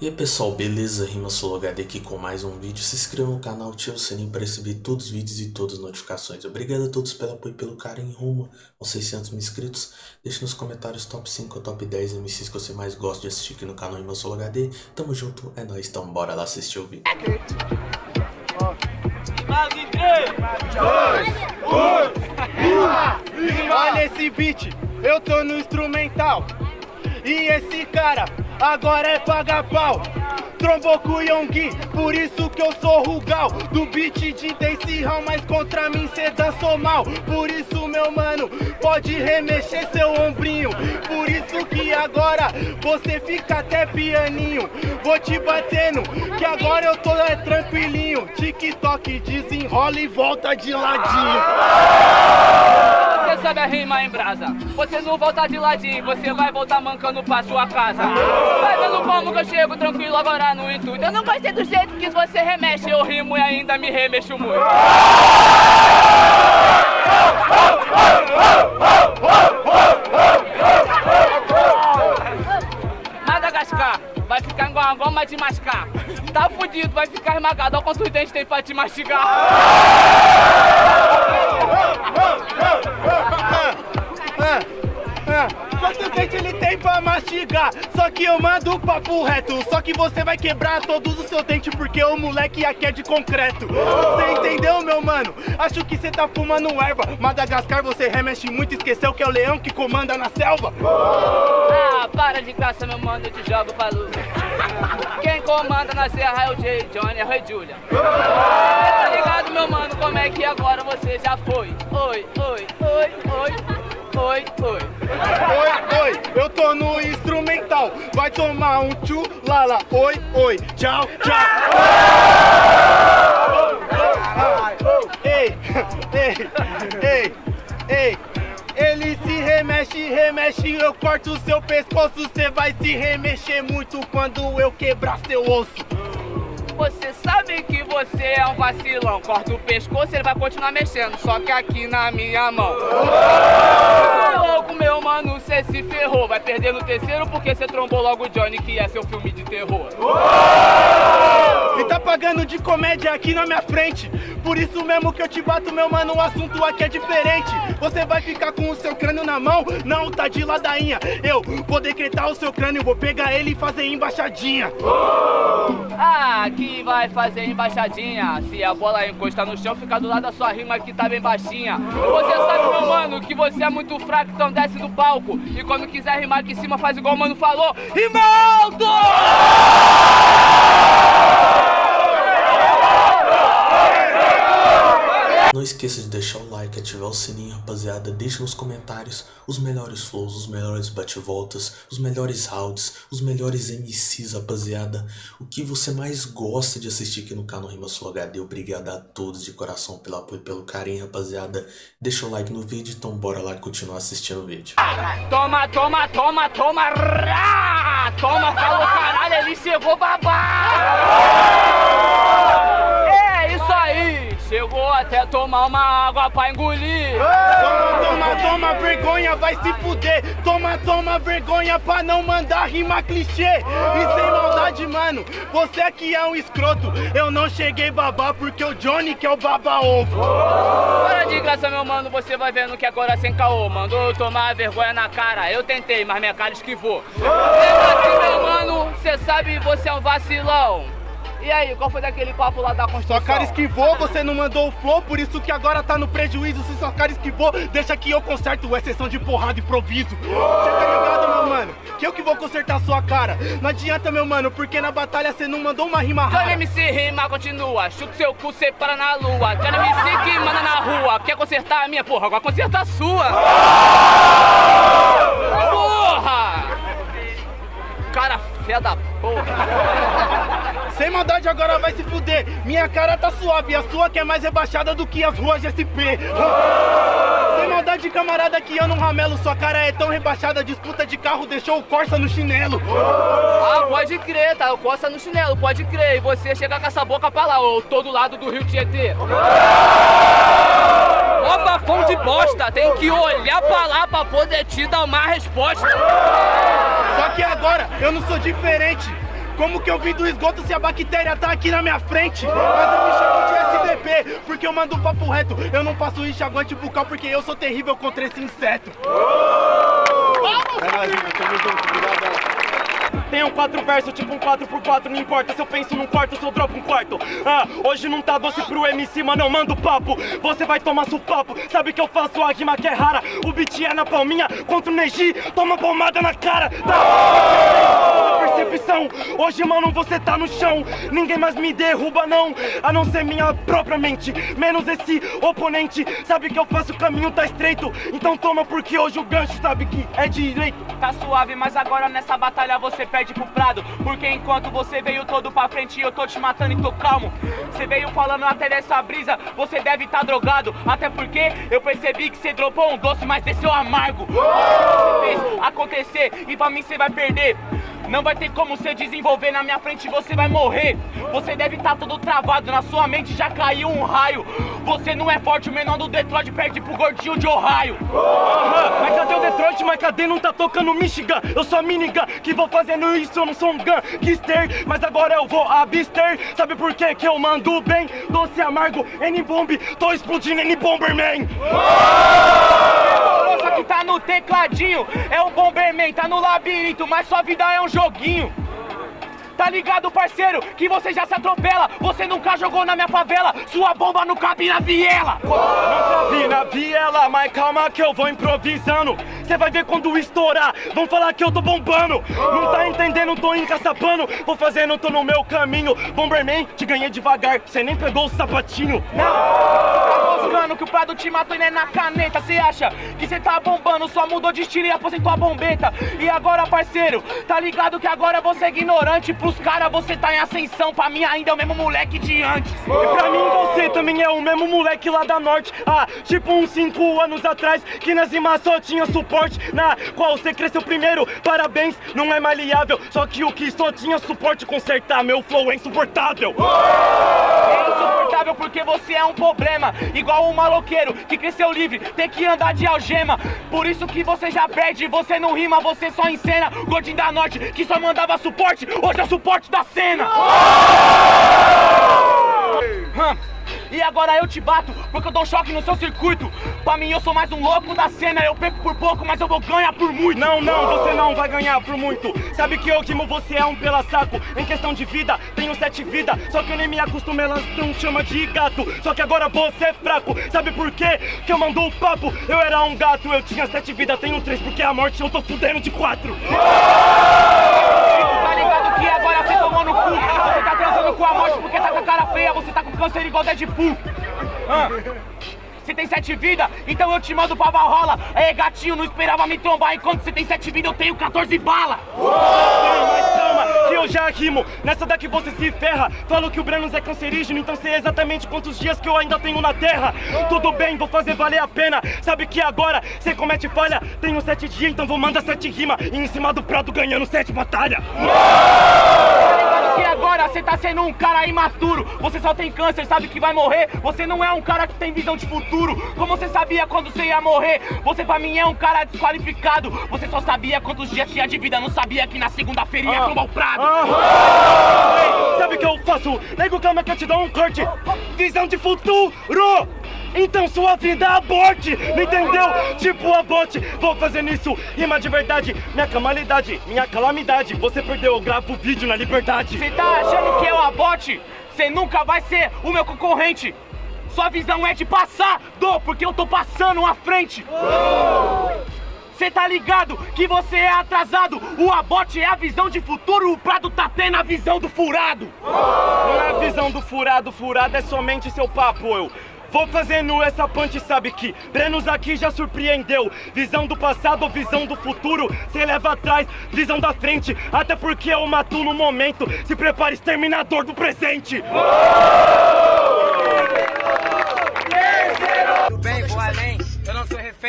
E aí pessoal, beleza? Rima HD aqui com mais um vídeo. Se inscreva no canal, ative o sininho para receber todos os vídeos e todas as notificações. Obrigado a todos pelo apoio e pelo carinho rumo aos 600 mil inscritos. Deixe nos comentários top 5 ou top 10 MCs que você mais gosta de assistir aqui no canal Rima HD. Tamo junto, é nóis, então bora lá assistir o vídeo. 3, 2, 1, Olha esse beat, eu tô no instrumental. E esse cara agora é paga pau. Trombou com o Yonggi, por isso que eu sou Rugal. Do beat de Dance Hall, mas contra mim cê dançou mal. Por isso meu mano, pode remexer seu ombrinho. Por isso que agora você fica até pianinho. Vou te batendo, que agora eu tô é, tranquilinho. TikTok desenrola e volta de ladinho sabe rima em brasa? Você não volta de ladinho, você vai voltar mancando pra sua casa. Vai vendo como que eu chego tranquilo agora no intuito. Eu não gostei do jeito que você remexe Eu rimo e ainda me remexo muito. Madagascar vai ficar igual uma goma de mascar. Tá fudido, vai ficar esmagado Olha quantos dentes tem pra te mastigar Quantos dentes ele tem pra mastigar? Só que eu mando o papo reto. Só que você vai quebrar todos os seus dentes Porque o moleque aqui é de concreto. Você entendeu, meu mano? Acho que você tá fumando erva. Madagascar você remexe muito. Esqueceu que é o leão que comanda na selva. Ah, para de graça, meu mano. Eu te jogo pra luz Quem comanda na serra é o Jay Johnny, é o Rei Julia Tá ligado, meu mano? Como é que agora você já foi? Oi, oi, oi, oi oi, oi. Oi, oi, eu tô no instrumental. Vai tomar um tchu, lala, oi, oi. Tchau, tchau. Ei, ei, ei, ei. Ele se remexe, remexe, eu corto o seu pescoço. Cê vai se remexer muito quando eu quebrar seu osso. Você sabe que você é um vacilão. Corta o pescoço, ele vai continuar mexendo Só que aqui na minha mão. Logo, meu mano, cê se ferrou. Vai perder no terceiro porque cê trombou logo o Johnny Que é seu filme de terror E tá pagando de comédia aqui na minha frente. Por isso mesmo que eu te bato, meu mano O assunto aqui é diferente. Você vai ficar com o seu crânio na mão? Não, tá de ladainha. Eu vou decretar o seu crânio Vou pegar ele e fazer embaixadinha. Ah, que vai fazer embaixadinha? Se a bola encostar no chão, fica do lado da sua rima que tá bem baixinha. Você sabe, meu mano, que você é muito fraco, então desce do palco. E quando quiser rimar aqui em cima, faz igual o mano falou. Rimaldo! Esqueça de deixar o like, ativar o sininho, rapaziada. Deixe nos comentários os melhores flows, os melhores bate-voltas, os melhores rounds, os melhores MCs, rapaziada. O que você mais gosta de assistir aqui no canal Rima Sul HD. Obrigado a todos de coração pelo apoio e pelo carinho, rapaziada. Deixa o like no vídeo, então bora lá continuar assistindo o vídeo. Toma, toma, toma, toma, rá! Toma, falou caralho, ele chegou babá! Chegou até tomar uma água pra engolir. Toma, toma, toma vergonha, vai se fuder. Toma, toma vergonha pra não mandar rima clichê. E sem maldade, mano, você aqui é um escroto. Eu não cheguei babá porque o Johnny que é o baba ovo. Para de graça, meu mano, você vai vendo que agora sem caô. Mandou eu tomar vergonha na cara. Eu tentei, mas minha cara esquivou. Lembra assim, meu mano, cê sabe, você é um vacilão. E aí, qual foi daquele papo lá da construção? Sua cara esquivou, você não mandou o flow, por isso que agora tá no prejuízo. Se sua cara esquivou, deixa que eu conserto, exceção de porrada e improviso. Você tá ligado, meu mano? Que eu que vou consertar sua cara. Não adianta, meu mano, porque na batalha você não mandou uma rima rara. Johnny MC rima continua, chuta seu cu, cê para na lua. Johnny MC que manda na rua, quer consertar a minha porra, agora conserta a sua. Porra! Cara fé da porra. Sem maldade agora vai se fuder. Minha cara tá suave, a sua que é mais rebaixada do que as ruas de SP. Sem maldade, camarada, que eu não ramelo. Sua cara é tão rebaixada, disputa de carro deixou o Corsa no chinelo. Ah, pode crer, tá? O Corsa no chinelo, pode crer. E você chega com essa boca pra lá, ou todo lado do Rio Tietê. Ó bafão de bosta, tem que olhar pra lá pra poder te dar uma resposta. Só que agora eu não sou diferente. Como que eu vim do esgoto se a bactéria tá aqui na minha frente? Mas eu me chamo de SDP, porque eu mando papo reto. Eu não passo enxaguante bucal porque eu sou terrível contra esse inseto. É nóis, mano. Tamo junto. Obrigado. Tenho quatro versos, tipo um 4x4, não importa se eu penso num quarto, se eu dropo um quarto. Ah, hoje não tá doce pro MC, mas não mando papo. Você vai tomar papo, sabe que eu faço a rima que é rara. O beat é na palminha, contra o Neji, toma pomada na cara. Tá? Percepção, hoje mano você tá no chão. Ninguém mais me derruba não, a não ser minha própria mente. Menos esse oponente, sabe que eu faço o caminho tá estreito. Então toma porque hoje o gancho sabe que é direito. Tá suave, mas agora nessa batalha você perde pro prado Porque enquanto você veio todo pra frente eu tô te matando e tô calmo Você veio falando até dessa brisa, você deve tá drogado Até porque eu percebi que você dropou um doce, mas desceu amargo Você fez acontecer e pra mim você vai perder não vai ter como você desenvolver na minha frente, você vai morrer. Você deve estar tá todo travado, na sua mente já caiu um raio. Você não é forte, o menor do Detroit perde pro gordinho de Ohio. Aham, Mas cadê o Detroit? Mas cadê? Não tá tocando Michigan? Eu sou a minigun que vou fazendo isso, eu não sou um gangster Mas agora eu vou abster. Sabe por quê? Que eu mando bem? Doce amargo, N-Bomb, tô explodindo N-Bomberman Só que tá no tecladinho, é o Bomberman, tá no labirinto Mas sua vida é um joguinho Tá ligado, parceiro? Que você já se atropela. Você nunca jogou na minha favela. Sua bomba não cabe na viela. Não cabe na viela, mas calma que eu vou improvisando. Você vai ver quando estourar. Vão falar que eu tô bombando. Não tá entendendo, tô encaçapando. Vou fazendo, tô no meu caminho. Bomberman, te ganhei devagar. Você nem pegou o sapatinho. Não, moscando que o Prado te matou e não é na caneta. Você acha que você tá bombando? Só mudou de estilo e aposentou a bombeta. E agora, parceiro, tá ligado que agora você é ignorante. Pros caras você tá em ascensão, pra mim ainda é o mesmo moleque de antes. E pra mim você também é o mesmo moleque lá da norte. Ah, tipo uns 5 anos atrás, que nas rimas só tinha suporte. Na qual você cresceu primeiro, parabéns, não é maleável. Só que o que só tinha suporte consertar, meu flow é insuportável. Porque você é um problema. Igual um maloqueiro que cresceu livre, tem que andar de algema. Por isso que você já perde, você não rima, você só encena. Gordinho da norte que só mandava suporte, hoje é o suporte da cena. Hum. E agora eu te bato, porque eu dou choque no seu circuito. Pra mim eu sou mais um louco da cena. Eu perco por pouco, mas eu vou ganhar por muito. Não, não, você não vai ganhar por muito. Sabe que eu rimo, você é um pela saco Em questão de vida, tenho sete vidas Só que eu nem me acostumo, elas não chama de gato. Só que agora você é fraco. Sabe por quê? Que eu mando o papo. Eu era um gato, eu tinha sete vidas Tenho três. Porque a morte eu tô fudendo de quatro. Tá ligado que agora você tomou no cu com a morte porque tá com a cara feia Você tá com câncer igual Deadpool. Ah. Você tem sete vidas, então eu te mando pra Valhalla. Aí gatinho, não esperava me trombar. Enquanto você tem sete vidas, eu tenho 14 balas Calma, calma, que eu já rimo. Nessa daqui você se ferra. Falo que o Brenos é cancerígeno Então sei exatamente quantos dias que eu ainda tenho na terra. Tudo bem, vou fazer valer a pena. Sabe que agora você comete falha? Tenho sete dias, então vou mandar sete rima. E em cima do prato ganhando sete batalhas Agora você tá sendo um cara imaturo. Você só tem câncer, sabe que vai morrer? Você não é um cara que tem visão de futuro. Como você sabia quando você ia morrer? Você pra mim é um cara desqualificado. Você só sabia quantos dias tinha de vida. Não sabia que na segunda-feira ia tomar o prado Ei, Sabe o que eu faço? Nego, calma que eu te dou um corte. Visão de futuro então sua vida aborte, não entendeu? Tipo aborte, vou fazendo isso, rima de verdade Minha calamidade, minha calamidade Você perdeu, eu gravo vídeo na liberdade Você tá achando que eu aborte? Você nunca vai ser o meu concorrente Sua visão é de passar, do, porque eu tô passando à frente Cê tá ligado que você é atrasado O abote é a visão de futuro O Prado tá tendo a visão do furado Não é a visão do furado, furado é somente seu papo, eu Vou fazendo essa punch, sabe que Brenos aqui já surpreendeu. Visão do passado visão do futuro Cê leva atrás, visão da frente. Até porque eu mato no momento. Se prepare, exterminador do presente. Tudo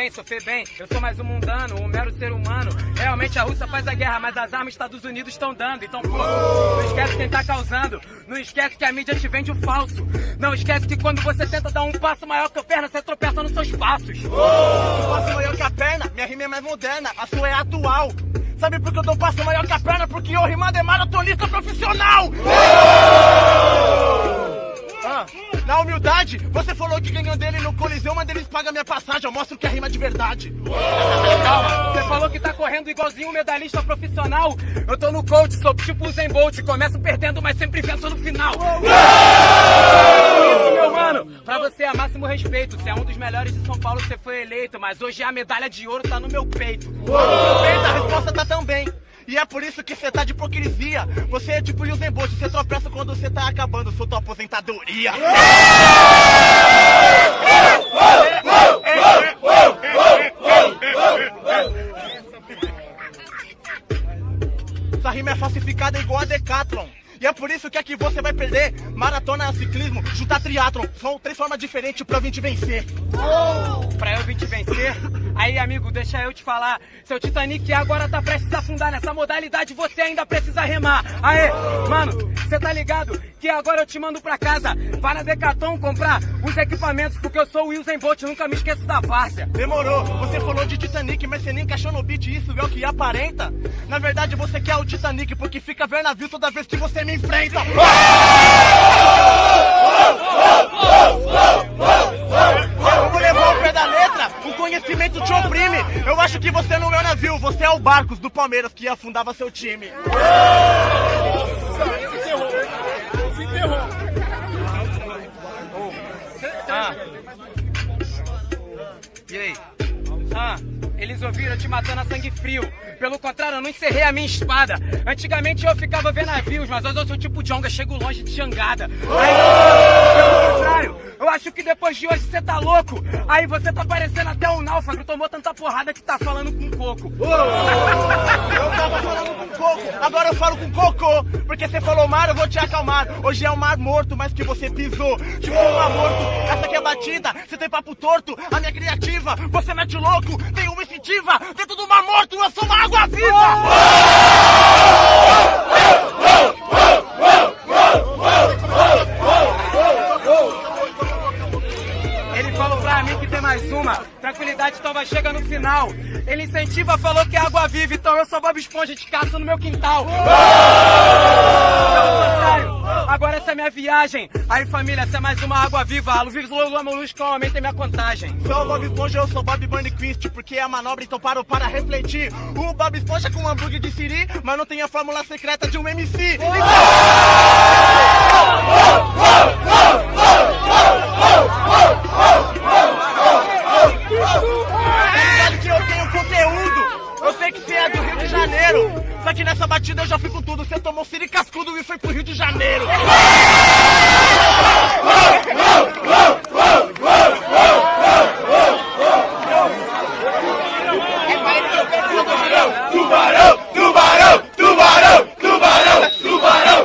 refém, sou bem. Eu sou mais um mundano, um mero ser humano. Realmente a Rússia faz a guerra, mas as armas Estados Unidos estão dando. Então, pô, não esquece quem tá causando. Não esquece que a mídia te vende o falso. Não esquece que quando você tenta dar um passo maior que a perna, você tropeça nos seus passos. Um passo maior que a perna, minha rima é mais moderna, a sua é atual. Sabe por que eu dou um passo maior que a perna? Porque eu rimando é maratonista profissional! Ah, na humildade, você falou que ganhou dele no Coliseu, mas eles pagam minha passagem, eu mostro que é rima de verdade. Calma, você falou que tá correndo igualzinho um medalhista profissional. Eu tô no coach, sou tipo o Zen Bolt, começo perdendo, mas sempre venço no final. Meu mano, é máximo respeito. Você é um dos melhores de São Paulo, você foi eleito, mas hoje a medalha de ouro tá no meu peito. No meu peito a resposta tá também. E é por isso que você tá de hipocrisia. Você é tipo Usain Bolt, você tropeça quando você tá acabando sua tua aposentadoria. Essa rima é falsificada igual a Decathlon. E é por isso que aqui você vai perder maratona, ciclismo, juntar triatlon. São três formas diferentes pra eu vir te vencer. Pra eu vir te vencer? Aí, amigo, deixa eu te falar. Seu Titanic agora tá prestes a afundar nessa modalidade, você ainda precisa remar. Aê, mano, você tá ligado que agora eu te mando pra casa. Vai na Decathlon comprar os equipamentos, porque eu sou o Usain Bolt, nunca me esqueço da várzea. Demorou. Você falou de Titanic, mas você nem encaixou no beat. Isso é o que aparenta. Na verdade, você quer o Titanic porque fica ver navio toda vez que você me enfrenta. Vamos levar o pé da letra. O conhecimento te oprime. Eu acho que você não é o navio, você é o Barcos do Palmeiras que afundava seu time. Ah. E aí? Ah, eles ouviram te matando a sangue frio. Pelo contrário, eu não encerrei a minha espada. Antigamente eu ficava vendo navios, mas hoje eu sou tipo Jonga, chego longe de jangada. Aí, pelo contrário, eu acho que depois de hoje você tá louco. Aí você tá parecendo até um náufrago, tomou tanta porrada que tá falando com coco. Eu tava falando com coco, agora eu falo com cocô. Porque você falou mar, eu vou te acalmar. Hoje é um mar morto, mas que você pisou. Tipo um mar morto, essa aqui é batida. Você tem papo torto, a minha criativa. Você mete louco, tem uma instintiva. Dentro do mar morto, eu sou uma água viva. Ele Tranquilidade, então vai chegar no final. Ele incentiva, falou que é água viva, então eu sou Bob Esponja de caça no meu quintal. Pelo contrário, Agora essa é minha viagem. Aí família, essa é mais uma água viva. A Luvis Lula Molusco aumenta minha contagem. Sou o Bob Esponja, eu sou Bob Bunny Quist, porque é a manobra, então paro para refletir. O Bob Esponja com um hambúrguer de siri, mas não tem a fórmula secreta de um MC. Sabe sei que você é do Rio de Janeiro. Só que nessa batida eu já fui com tudo. Você tomou siri cascudo e foi pro Rio de Janeiro.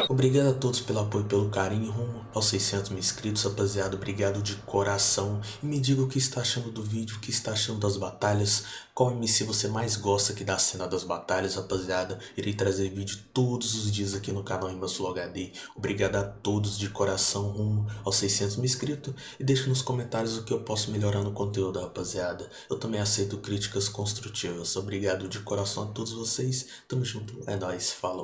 Obrigado a todos pelo apoio carinho rumo aos 600 mil inscritos, rapaziada. Obrigado de coração. E me diga o que está achando do vídeo, o que está achando das batalhas. Qual MC você mais gosta aqui da cena das batalhas, rapaziada. Irei trazer vídeo todos os dias aqui no canal Rimasflow HD. Obrigado a todos de coração rumo aos 600 mil inscritos. E deixe nos comentários o que eu posso melhorar no conteúdo, rapaziada. Eu também aceito críticas construtivas. Obrigado de coração a todos vocês. Tamo junto. É nóis. Falou.